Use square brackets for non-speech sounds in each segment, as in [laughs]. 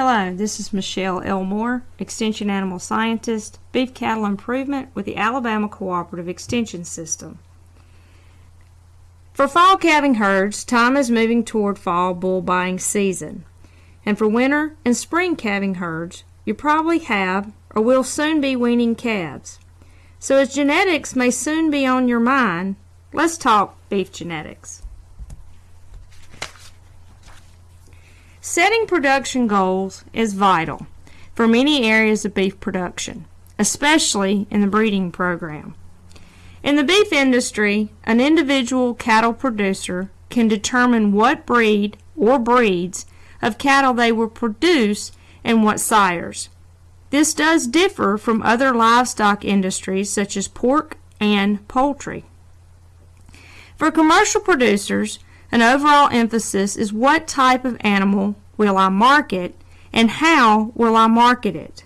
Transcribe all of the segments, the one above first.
Hello, this is Michelle Elmore, Extension Animal Scientist, Beef Cattle Improvement with the Alabama Cooperative Extension System. For fall calving herds, time is moving toward fall bull buying season. And for winter and spring calving herds, you probably have or will soon be weaning calves. So as genetics may soon be on your mind, let's talk beef genetics. Setting production goals is vital for many areas of beef production, especially in the breeding program. In the beef industry, an individual cattle producer can determine what breed or breeds of cattle they will produce and what sires. This does differ from other livestock industries such as pork and poultry. For commercial producers, an overall emphasis is what type of animal will I market and how will I market it.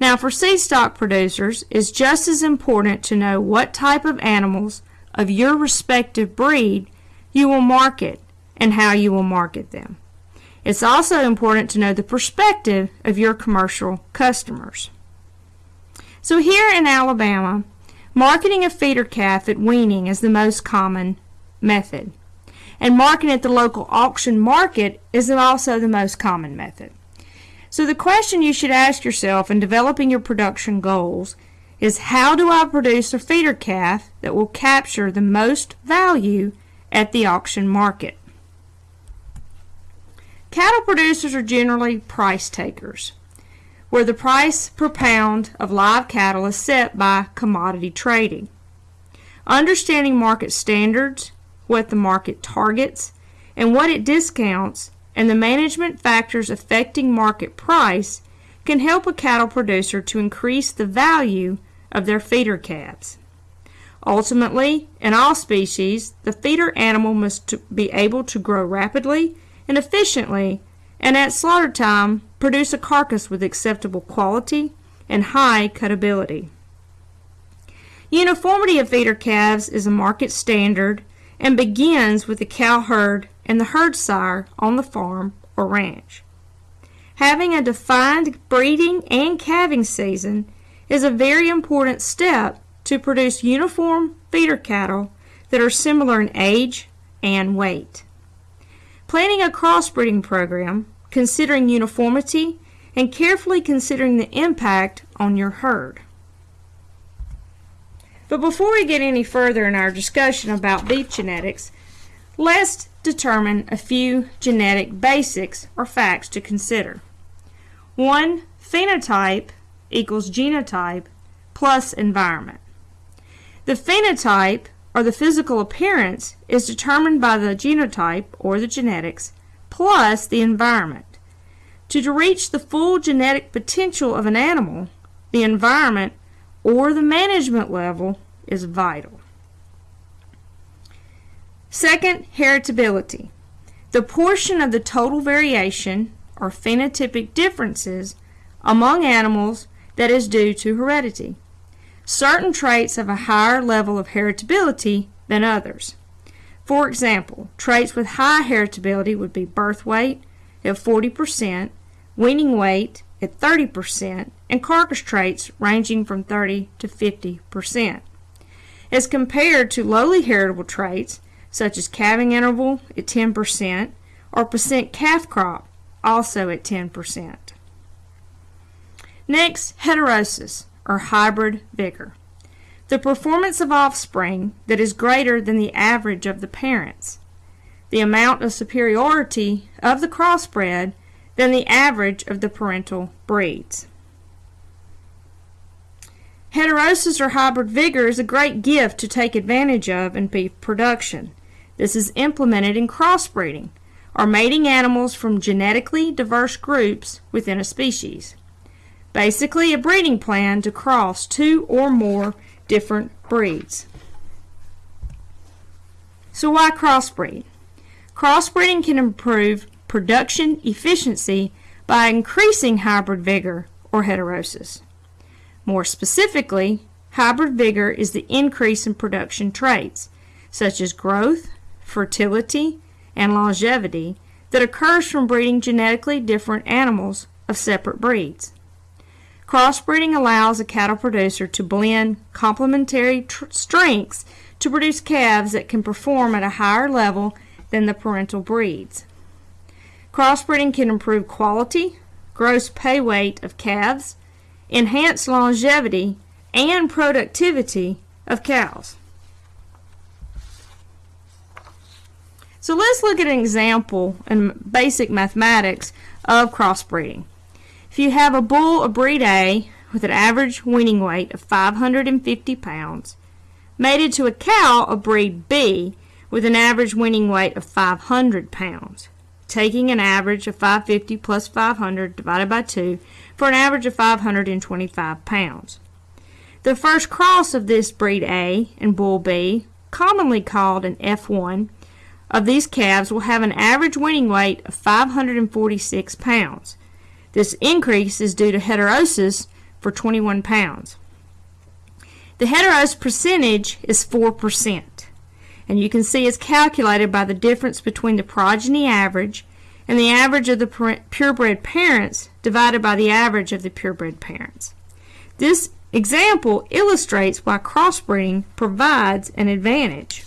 Now for seed stock producers, it's just as important to know what type of animals of your respective breed you will market and how you will market them. It's also important to know the perspective of your commercial customers. So here in Alabama, marketing a feeder calf at weaning is the most common method and marketing at the local auction market is also the most common method. So the question you should ask yourself in developing your production goals is how do I produce a feeder calf that will capture the most value at the auction market? Cattle producers are generally price takers, where the price per pound of live cattle is set by commodity trading. Understanding market standards what the market targets, and what it discounts, and the management factors affecting market price can help a cattle producer to increase the value of their feeder calves. Ultimately, in all species, the feeder animal must be able to grow rapidly and efficiently and at slaughter time produce a carcass with acceptable quality and high cutability. Uniformity of feeder calves is a market standard and begins with the cow herd and the herd sire on the farm or ranch. Having a defined breeding and calving season is a very important step to produce uniform feeder cattle that are similar in age and weight. Planning a crossbreeding program, considering uniformity, and carefully considering the impact on your herd. But before we get any further in our discussion about beef genetics, let's determine a few genetic basics or facts to consider. One, phenotype equals genotype plus environment. The phenotype, or the physical appearance, is determined by the genotype, or the genetics, plus the environment. To reach the full genetic potential of an animal, the environment or the management level is vital. Second, heritability. The portion of the total variation or phenotypic differences among animals that is due to heredity. Certain traits have a higher level of heritability than others. For example, traits with high heritability would be birth weight at 40%, weaning weight at 30%, and carcass traits ranging from 30 to 50%, as compared to lowly heritable traits such as calving interval at 10% or percent calf crop also at 10%. Next, heterosis or hybrid vigor. The performance of offspring that is greater than the average of the parents. The amount of superiority of the crossbred than the average of the parental breeds. Heterosis or hybrid vigor is a great gift to take advantage of in beef production. This is implemented in crossbreeding, or mating animals from genetically diverse groups within a species. Basically, a breeding plan to cross two or more different breeds. So why crossbreed? Crossbreeding can improve production efficiency by increasing hybrid vigor or heterosis. More specifically, hybrid vigor is the increase in production traits, such as growth, fertility, and longevity, that occurs from breeding genetically different animals of separate breeds. Crossbreeding allows a cattle producer to blend complementary strengths to produce calves that can perform at a higher level than the parental breeds. Crossbreeding can improve quality, gross pay weight of calves, enhance longevity, and productivity of cows. So let's look at an example in basic mathematics of crossbreeding. If you have a bull of breed A with an average weaning weight of 550 pounds, mated to a cow of breed B with an average weaning weight of 500 pounds, taking an average of 550 plus 500 divided by 2 for an average of 525 pounds. The first cross of this breed A and bull B, commonly called an F1, of these calves will have an average weaning weight of 546 pounds. This increase is due to heterosis for 21 pounds. The heterosis percentage is 4%, and you can see it's calculated by the difference between the progeny average and the average of the purebred parents divided by the average of the purebred parents. This example illustrates why crossbreeding provides an advantage.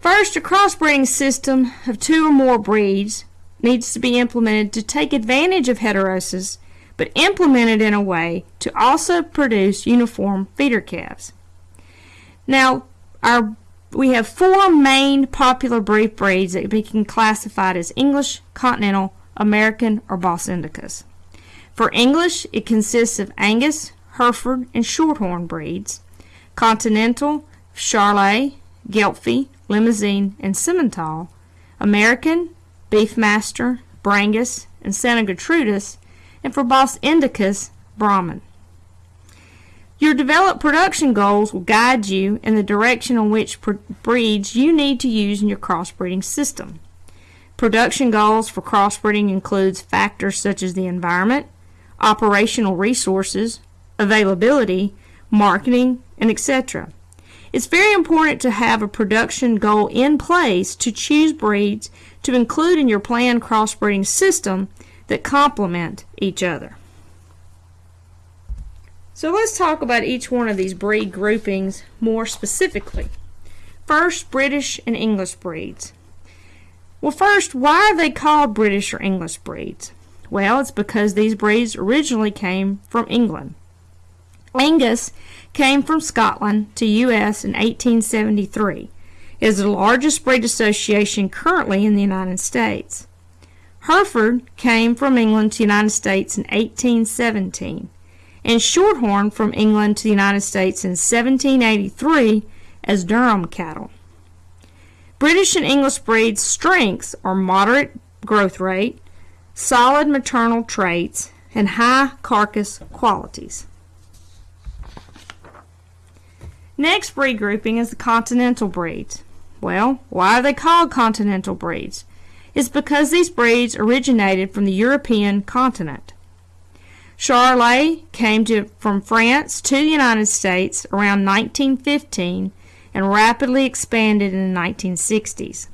First, a crossbreeding system of two or more breeds needs to be implemented to take advantage of heterosis, but implemented in a way to also produce uniform feeder calves. Now, our we have four main popular beef breeds that can be classified as English, Continental, American, or Bos Indicus. For English, it consists of Angus, Hereford, and Shorthorn breeds. Continental, Charolais, Gelbvieh, Limousin, and Simmental, American, Beefmaster, Brangus, and Santa Gertrudis, and for Bos Indicus, Brahman. Your developed production goals will guide you in the direction on which breeds you need to use in your crossbreeding system. Production goals for crossbreeding includes factors such as the environment, operational resources, availability, marketing, and etc. It's very important to have a production goal in place to choose breeds to include in your planned crossbreeding system that complement each other. So let's talk about each one of these breed groupings more specifically. First, British and English breeds. Well, first, why are they called British or English breeds? Well, it's because these breeds originally came from England. Angus came from Scotland to U.S. in 1873. It is the largest breed association currently in the United States. Hereford came from England to the United States in 1817, and Shorthorn from England to the United States in 1783 as Durham cattle. British and English breeds' strengths are moderate growth rate, solid maternal traits, and high carcass qualities. Next breed grouping is the continental breeds. Well, why are they called continental breeds? It's because these breeds originated from the European continent. Charolais came to, from France to the United States around 1915 and rapidly expanded in the 1960s.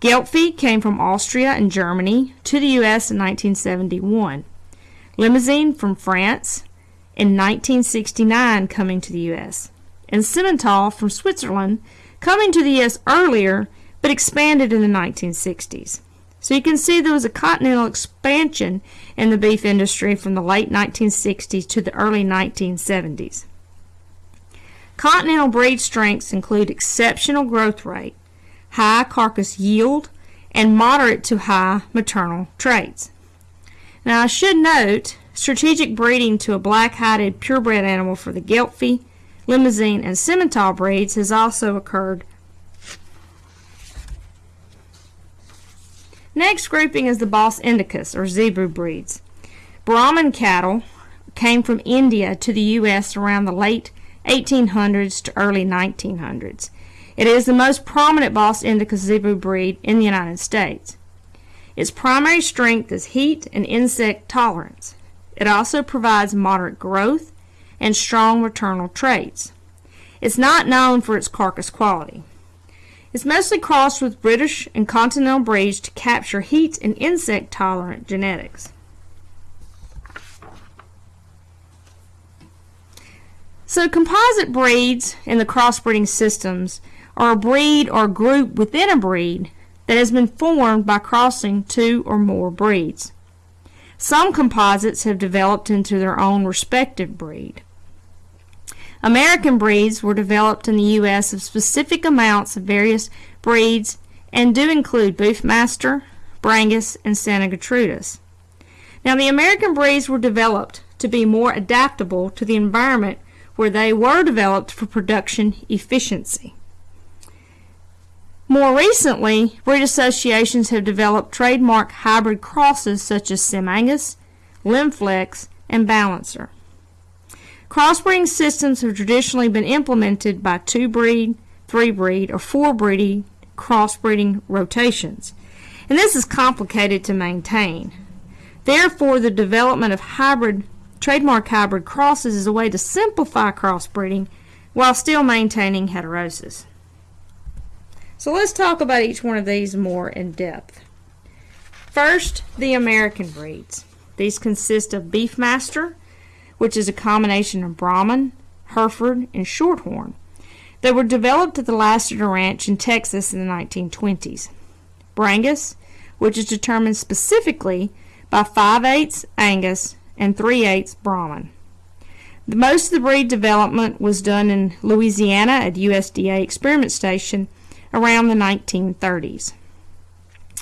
Gelbvieh came from Austria and Germany to the U.S. in 1971. Limousin from France in 1969 coming to the U.S and Simmental from Switzerland, coming to the U.S. earlier but expanded in the 1960s. So you can see there was a continental expansion in the beef industry from the late 1960s to the early 1970s. Continental breed strengths include exceptional growth rate, high carcass yield, and moderate to high maternal traits. Now I should note strategic breeding to a black-hided purebred animal for the Gelbvieh Limousin, and Simmental breeds has also occurred. Next grouping is the Bos Indicus, or Zebu breeds. Brahman cattle came from India to the U.S. around the late 1800s to early 1900s. It is the most prominent Bos Indicus Zebu breed in the United States. Its primary strength is heat and insect tolerance. It also provides moderate growth and strong maternal traits. It's not known for its carcass quality. Is mostly crossed with British and Continental breeds to capture heat and insect tolerant genetics. So composite breeds in the crossbreeding systems are a breed or group within a breed that has been formed by crossing two or more breeds. Some composites have developed into their own respective breed. American breeds were developed in the U.S. of specific amounts of various breeds and do include Beefmaster, Brangus, and Santa Gertrudis. Now, the American breeds were developed to be more adaptable to the environment where they were developed for production efficiency. More recently, breed associations have developed trademark hybrid crosses such as Simangus, Limflex, and Balancer. Crossbreeding systems have traditionally been implemented by two breed, three breed, or four breeding crossbreeding rotations, and this is complicated to maintain. Therefore, the development of hybrid trademark hybrid crosses is a way to simplify crossbreeding while still maintaining heterosis. So let's talk about each one of these more in depth. First, the American breeds. These consist of Beefmaster, which is a combination of Brahman, Hereford, and Shorthorn. They were developed at the Lasater Ranch in Texas in the 1920s. Brangus, which is determined specifically by 5 8 Angus and 3 8 Brahman. The, most of the breed development was done in Louisiana at USDA Experiment Station around the 1930s.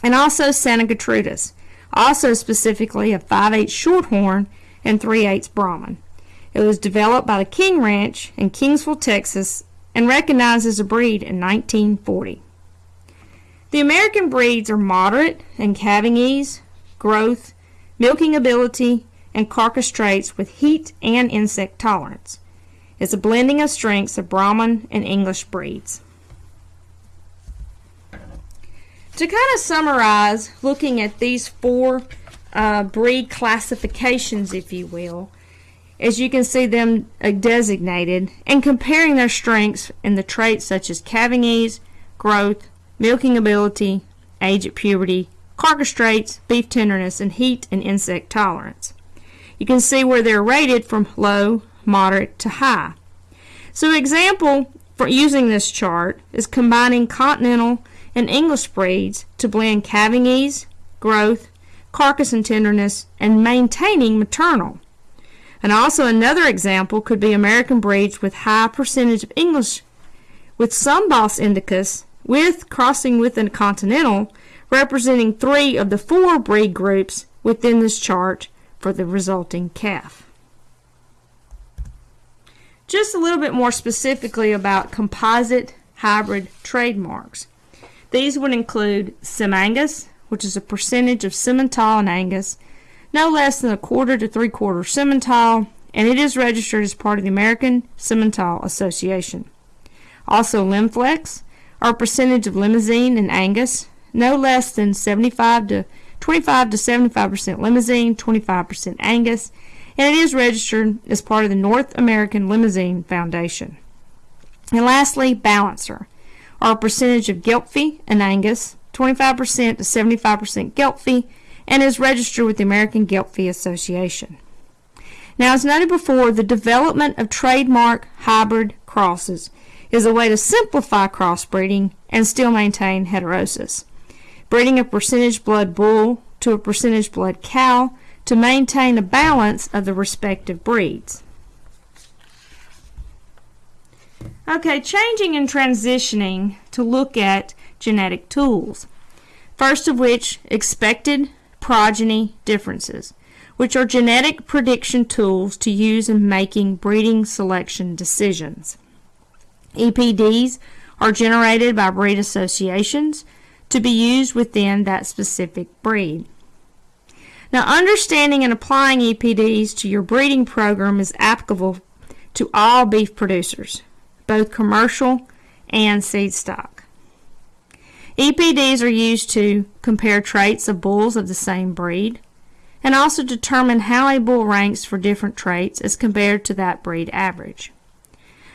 And also Santa Gertrudis, also specifically a 5 8 Shorthorn and 3 8 Brahman. It was developed by the King Ranch in Kingsville, Texas, and recognized as a breed in 1940. The American breeds are moderate in calving ease, growth, milking ability, and carcass traits with heat and insect tolerance. It's a blending of strengths of Brahman and English breeds. To kind of summarize, looking at these four uh, breed classifications, if you will, as you can see them uh, designated, and comparing their strengths in the traits such as calving ease, growth, milking ability, age at puberty, carcass traits, beef tenderness, and heat and insect tolerance. You can see where they're rated from low, moderate to high. So example for using this chart is combining continental and English breeds to blend calving ease, growth, carcass and tenderness, and maintaining maternal. And also another example could be American breeds with high percentage of English with some Bos indicus with crossing with a continental representing three of the four breed groups within this chart for the resulting calf. Just a little bit more specifically about composite hybrid trademarks. These would include Simangus, which is a percentage of Simmental and Angus, no less than a quarter to three quarter Simmental, and it is registered as part of the American Simmental Association. Also, Limflex, or a percentage of Limousin and Angus, no less than 75 to 25 to 75% Limousin, 25% Angus, and it is registered as part of the North American Limousin Foundation. And lastly, Balancer, or a percentage of Gelbvieh and Angus, 25% to 75% Gelbvieh, and is registered with the American Gelbvieh Association. Now, as noted before, the development of trademark hybrid crosses is a way to simplify crossbreeding and still maintain heterosis. Breeding a percentage blood bull to a percentage blood cow to maintain a balance of the respective breeds. Okay, changing and transitioning to look at genetic tools. First of which, expected progeny differences, which are genetic prediction tools to use in making breeding selection decisions. EPDs are generated by breed associations to be used within that specific breed. Now, understanding and applying EPDs to your breeding program is applicable to all beef producers, both commercial and seed stock. EPDs are used to compare traits of bulls of the same breed and also determine how a bull ranks for different traits as compared to that breed average.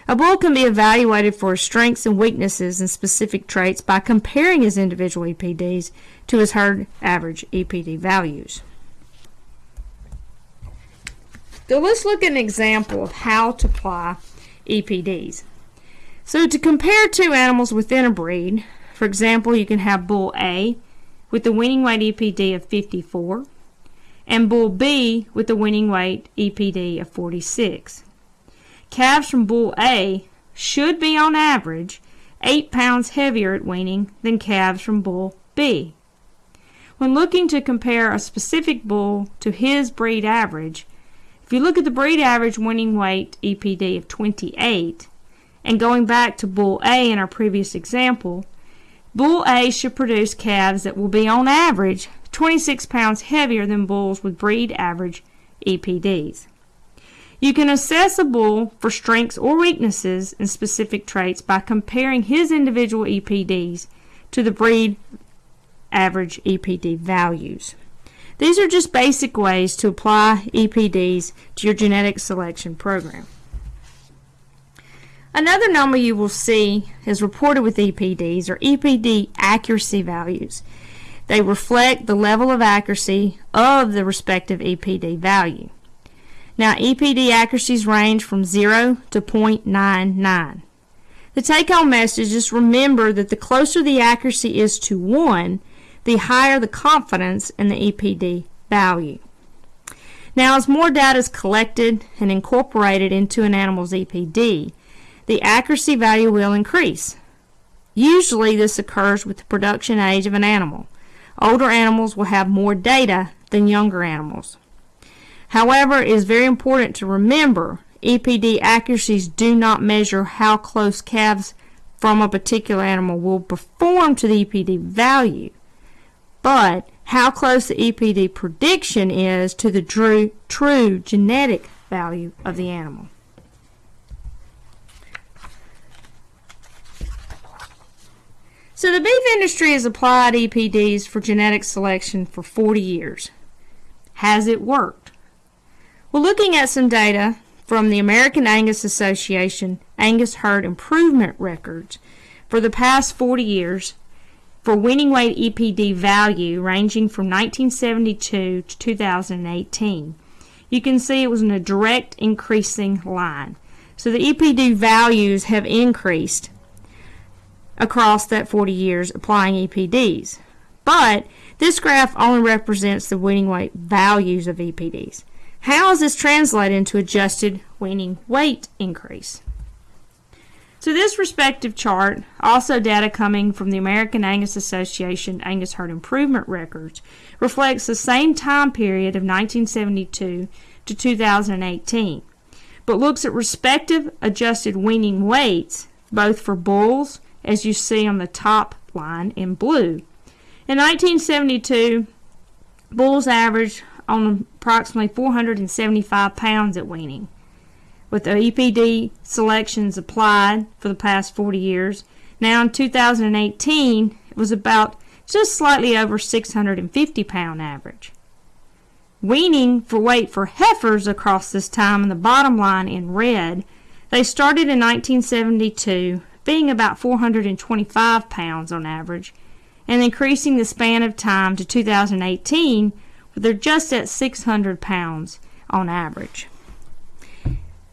A bull can be evaluated for his strengths and weaknesses and specific traits by comparing his individual EPDs to his herd average EPD values. So let's look at an example of how to apply EPDs. So to compare two animals within a breed, for example, you can have bull A with the weaning weight EPD of 54 and bull B with the weaning weight EPD of 46. Calves from bull A should be on average 8 pounds heavier at weaning than calves from bull B. When looking to compare a specific bull to his breed average, if you look at the breed average weaning weight EPD of 28, and going back to bull A in our previous example, bull A should produce calves that will be on average 26 pounds heavier than bulls with breed average EPDs. You can assess a bull for strengths or weaknesses in specific traits by comparing his individual EPDs to the breed average EPD values. These are just basic ways to apply EPDs to your genetic selection program. Another number you will see is reported with EPDs or EPD accuracy values. They reflect the level of accuracy of the respective EPD value. Now, EPD accuracies range from 0 to 0.99. The take-home message is remember that the closer the accuracy is to 1, the higher the confidence in the EPD value. Now, as more data is collected and incorporated into an animal's EPD, the accuracy value will increase. Usually, this occurs with the production age of an animal. Older animals will have more data than younger animals. However, it is very important to remember EPD accuracies do not measure how close calves from a particular animal will perform to the EPD value, but how close the EPD prediction is to the true, true genetic value of the animal. So the beef industry has applied EPDs for genetic selection for 40 years. Has it worked? Well, looking at some data from the American Angus Association Angus Herd Improvement Records for the past 40 years for weaning weight EPD value ranging from 1972 to 2018, you can see it was in a direct increasing line. So the EPD values have increased across that 40 years applying EPDs. But this graph only represents the weaning weight values of EPDs. How is this translated into adjusted weaning weight increase? So this respective chart, also data coming from the American Angus Association Angus Herd Improvement Records, reflects the same time period of 1972 to 2018, but looks at respective adjusted weaning weights both for bulls as you see on the top line in blue. In 1972, bulls averaged on approximately 475 pounds at weaning. With the EPD selections applied for the past 40 years, now in 2018 it was about just slightly over 650 pound average. Weaning for weight for heifers across this time in the bottom line in red, they started in 1972 being about 425 pounds on average, and increasing the span of time to 2018 where they're just at 600 pounds on average.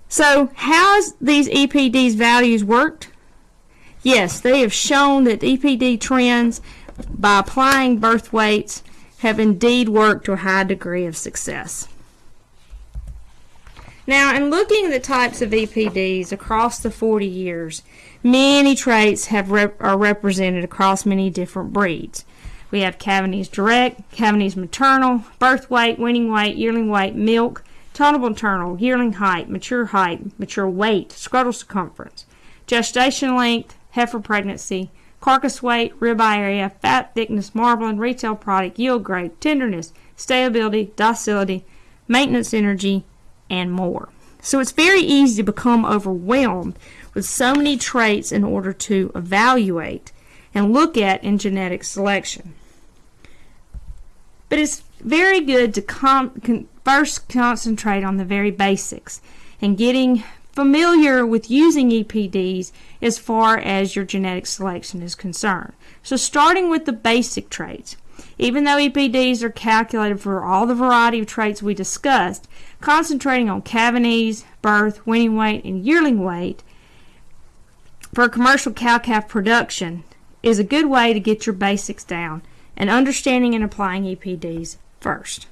So, how has these EPD's values worked? Yes, they have shown that EPD trends by applying birth weights have indeed worked to a high degree of success. Now, in looking at the types of EPDs across the 40 years, Many traits have rep are represented across many different breeds. We have Calving ease direct, calving ease maternal, birth weight, weaning weight, yearling weight, milk, total maternal, yearling height, mature height, mature weight, scrotal circumference, gestation length, heifer pregnancy, carcass weight, ribeye area, fat thickness, marbling, retail product, yield grade, tenderness, stability, docility, maintenance energy, and more. So it's very easy to become overwhelmed with so many traits in order to evaluate and look at in genetic selection. But it's very good to con first concentrate on the very basics and getting familiar with using EPDs as far as your genetic selection is concerned. So starting with the basic traits. Even though EPDs are calculated for all the variety of traits we discussed, concentrating on calving ease, birth, weaning weight, and yearling weight for commercial cow-calf production is a good way to get your basics down and understanding and applying EPDs first.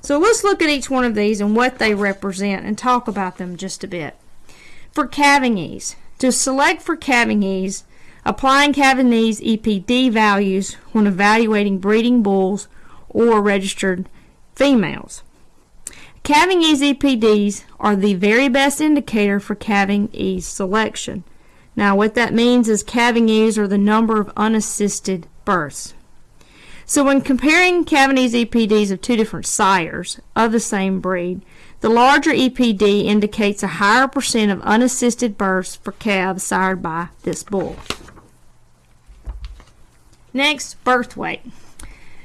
So let's look at each one of these and what they represent and talk about them just a bit. For calving ease, to select for calving ease, applying calving ease EPD values when evaluating breeding bulls or registered females. Calving ease EPDs are the very best indicator for calving ease selection. Now what that means is calving ease are the number of unassisted births. So when comparing calving ease EPDs of two different sires of the same breed, the larger EPD indicates a higher percent of unassisted births for calves sired by this bull. Next, birth weight.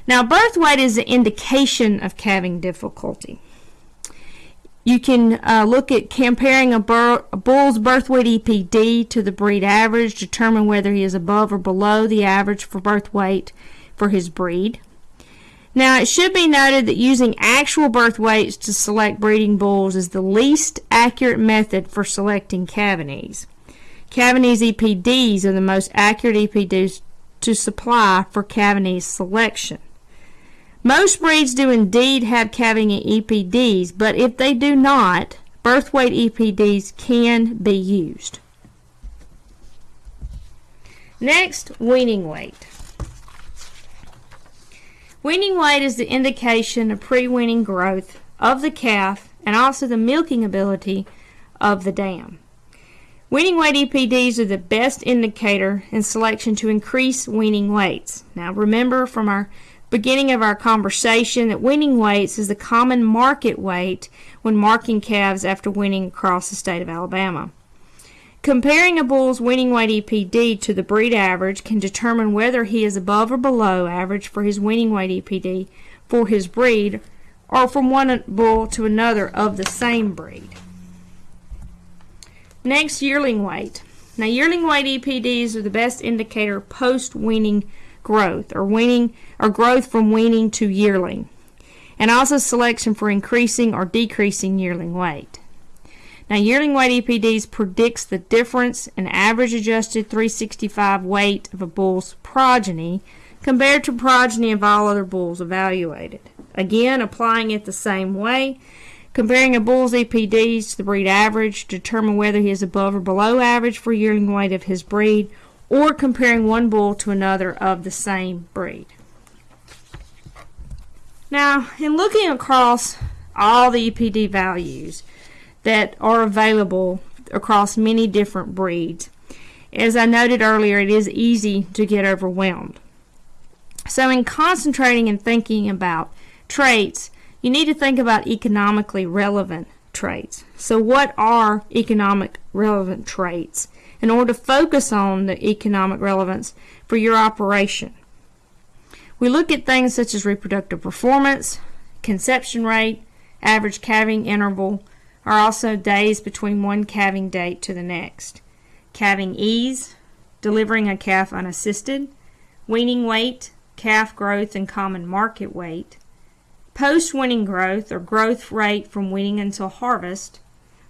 Now, birth weight is an indication of calving difficulty. You can uh, look at comparing a, bur a, bull's birth weight EPD to the breed average, determine whether he is above or below the average for birth weight for his breed. Now, it should be noted that using actual birth weights to select breeding bulls is the least accurate method for selecting calving Cavanese EPDs are the most accurate EPDs to supply for calving ease selection. Most breeds do indeed have calving EPDs, but if they do not, birth weight EPDs can be used. Next, weaning weight. Weaning weight is the indication of pre-weaning growth of the calf and also the milking ability of the dam. Weaning weight EPDs are the best indicator in selection to increase weaning weights. Now remember from our beginning of our conversation that weaning weights is the common market weight when marking calves after weaning across the state of Alabama. Comparing a bull's weaning weight EPD to the breed average can determine whether he is above or below average for his weaning weight EPD for his breed or from one bull to another of the same breed. Next, yearling weight. Now, yearling weight EPDs are the best indicator post weaning growth or weaning or growth from weaning to yearling and also selection for increasing or decreasing yearling weight. Now yearling weight EPDs predicts the difference in average adjusted 365 weight of a bull's progeny compared to progeny of all other bulls evaluated. Again, applying it the same way, comparing a bull's EPDs to the breed average, determine whether he is above or below average for yearling weight of his breed or comparing one bull to another of the same breed. Now, in looking across all the EPD values that are available across many different breeds, as I noted earlier, it is easy to get overwhelmed. So, in concentrating and thinking about traits, you need to think about economically relevant traits. So, what are economic relevant traits? In order to focus on the economic relevance for your operation. We look at things such as reproductive performance, conception rate, average calving interval, or also days between one calving date to the next. Calving ease, delivering a calf unassisted, weaning weight, calf growth and common market weight, post-weaning growth or growth rate from weaning until harvest,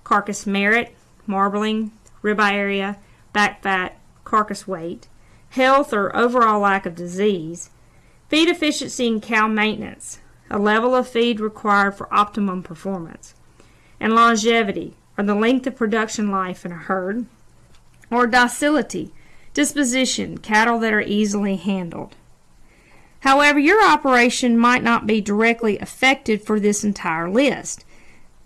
carcass merit, marbling, ribeye area, back fat, carcass weight, health or overall lack of disease, feed efficiency and cow maintenance, a level of feed required for optimum performance, and longevity, or the length of production life in a herd, or docility, disposition, cattle that are easily handled. However, your operation might not be directly affected for this entire list.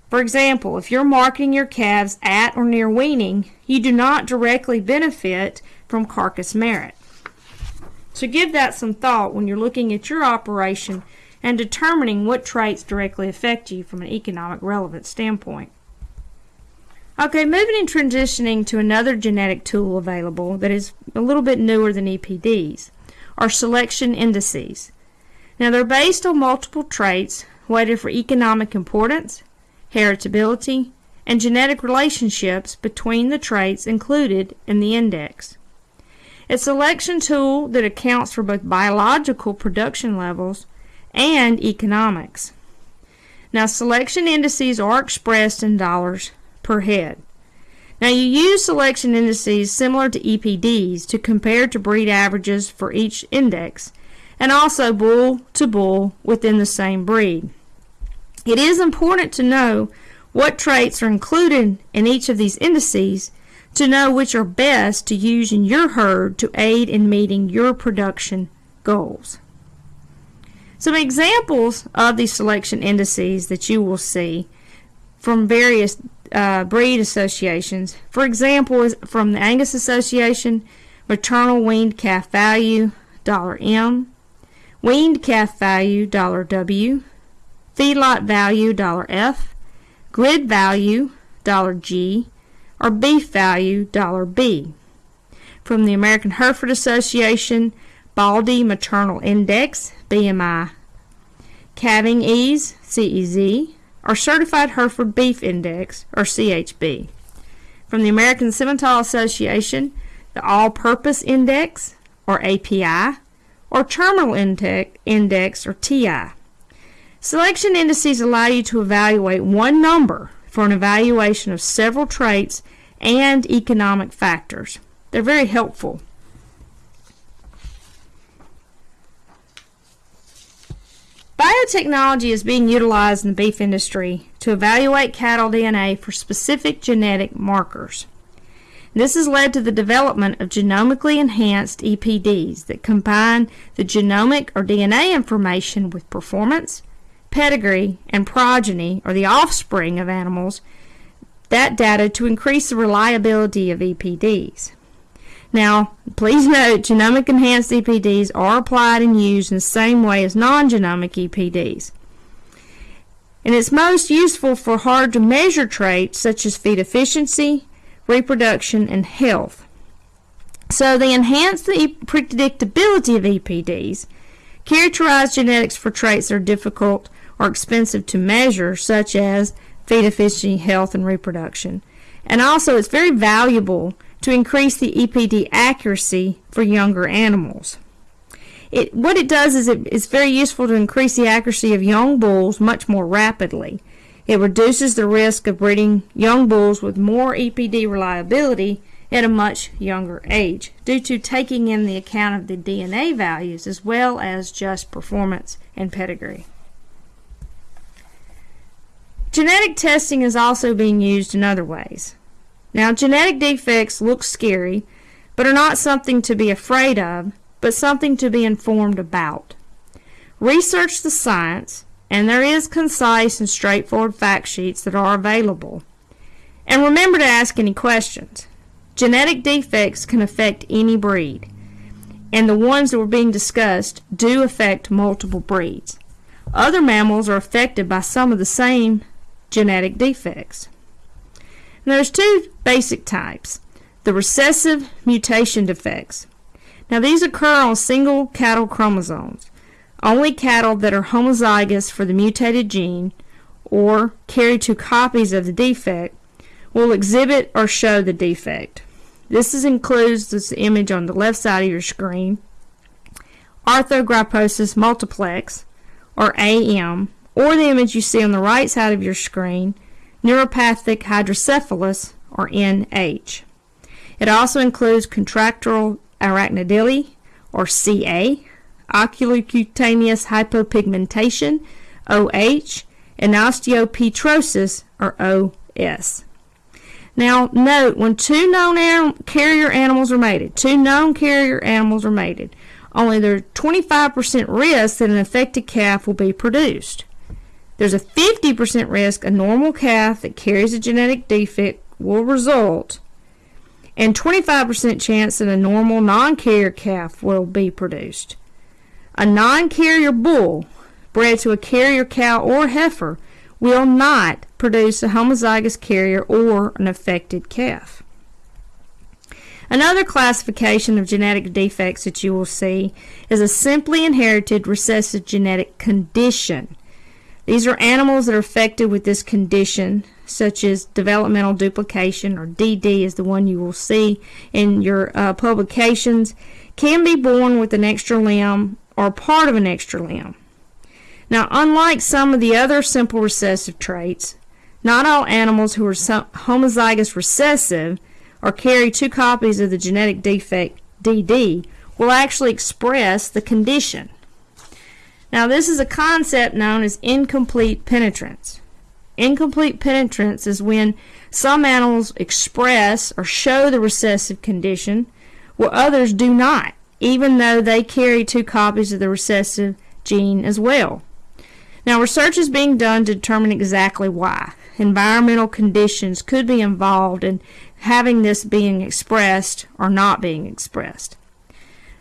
For example, if you're marketing your calves at or near weaning, you do not directly benefit from carcass merit. So give that some thought when you're looking at your operation and determining what traits directly affect you from an economic relevance standpoint. Okay, moving and transitioning to another genetic tool available that is a little bit newer than EPDs are selection indices. Now they're based on multiple traits weighted for economic importance, heritability, and genetic relationships between the traits included in the index. A selection tool that accounts for both biological production levels and economics. Now, selection indices are expressed in dollars per head. Now, you use selection indices similar to EPDs to compare to breed averages for each index and also bull to bull within the same breed. It is important to know what traits are included in each of these indices to know which are best to use in your herd to aid in meeting your production goals. Some examples of these selection indices that you will see from various uh, breed associations. For example, is from the Angus Association, maternal weaned calf value, dollar $M, weaned calf value, dollar $W, feedlot value, dollar $F, grid value, dollar $G, or beef value, dollar $B. From the American Hereford Association, Baldy Maternal Index, BMI, Calving Ease, CEZ, or Certified Hereford Beef Index, or CHB. From the American Simmental Association, the All Purpose Index, or API, or Terminal Index, or TI. Selection indices allow you to evaluate one number for an evaluation of several traits and economic factors. They're very helpful. Biotechnology is being utilized in the beef industry to evaluate cattle DNA for specific genetic markers. This has led to the development of genomically enhanced EPDs that combine the genomic or DNA information with performance, pedigree, and progeny, or the offspring of animals, that data to increase the reliability of EPDs. Now, please [laughs] note genomic enhanced EPDs are applied and used in the same way as non-genomic EPDs. And it's most useful for hard to measure traits such as feed efficiency, reproduction, and health. So they enhance the predictability of EPDs, characterize genetics for traits that are difficult or expensive to measure, such as feed efficiency, health, and reproduction. And also, it's very valuable to increase the EPD accuracy for younger animals. It, what it does is it, it's very useful to increase the accuracy of young bulls much more rapidly. It reduces the risk of breeding young bulls with more EPD reliability at a much younger age due to taking in the account of the DNA values as well as just performance and pedigree. Genetic testing is also being used in other ways. Now, genetic defects look scary, but are not something to be afraid of, but something to be informed about. Research the science, and there is concise and straightforward fact sheets that are available. And remember to ask any questions. Genetic defects can affect any breed, and the ones that were being discussed do affect multiple breeds. Other mammals are affected by some of the same genetic defects. Now, there's two basic types. The recessive mutation defects. Now these occur on single cattle chromosomes. Only cattle that are homozygous for the mutated gene or carry two copies of the defect will exhibit or show the defect. This is, includes this image on the left side of your screen, arthrogryposis multiplex, or AM, or the image you see on the right side of your screen, neuropathic hydrocephalus, or NH. It also includes contractile arachnodactyly, or CA, oculocutaneous hypopigmentation, OH, and osteopetrosis, or OS. Now, note when two known anim carrier animals are mated, two known carrier animals are mated, only there's 25% risk that an affected calf will be produced. There's a 50% risk a normal calf that carries a genetic defect will result, and 25% chance that a normal non-carrier calf will be produced. A non-carrier bull bred to a carrier cow or heifer will not produce a homozygous carrier or an affected calf. Another classification of genetic defects that you will see is a simply inherited recessive genetic condition. These are animals that are affected with this condition, such as developmental duplication, or DD is the one you will see in your uh, publications, can be born with an extra limb or part of an extra limb. Now, unlike some of the other simple recessive traits, not all animals who are homozygous recessive or carry two copies of the genetic defect DD will actually express the condition. Now, this is a concept known as incomplete penetrance. Incomplete penetrance is when some animals express or show the recessive condition while others do not, even though they carry two copies of the recessive gene as well. Now, research is being done to determine exactly why. Environmental conditions could be involved in having this being expressed or not being expressed.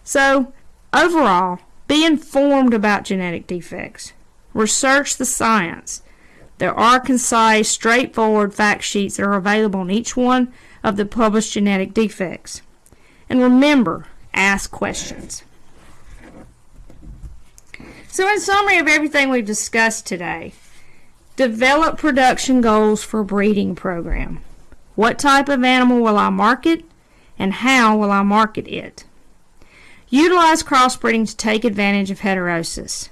So, overall, be informed about genetic defects. Research the science. There are concise, straightforward fact sheets that are available on each one of the published genetic defects. And remember, ask questions. So, in summary of everything we've discussed today, develop production goals for breeding program. What type of animal will I market, and how will I market it? Utilize crossbreeding to take advantage of heterosis.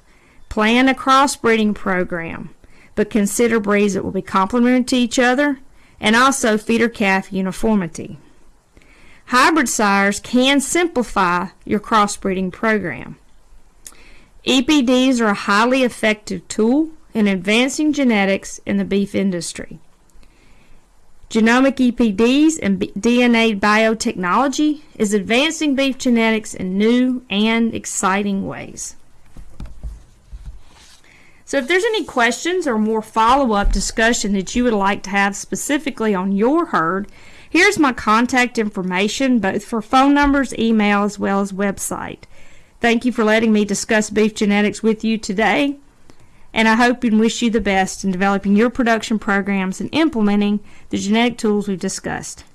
Plan a crossbreeding program but consider breeds that will be complementary to each other and also feeder calf uniformity. Hybrid sires can simplify your crossbreeding program. EPDs are a highly effective tool in advancing genetics in the beef industry. Genomic EPDs and DNA biotechnology is advancing beef genetics in new and exciting ways. So if there's any questions or more follow-up discussion that you would like to have specifically on your herd, here's my contact information both for phone numbers, email, as well as website. Thank you for letting me discuss beef genetics with you today, and I hope and wish you the best in developing your production programs and implementing the genetic tools we've discussed.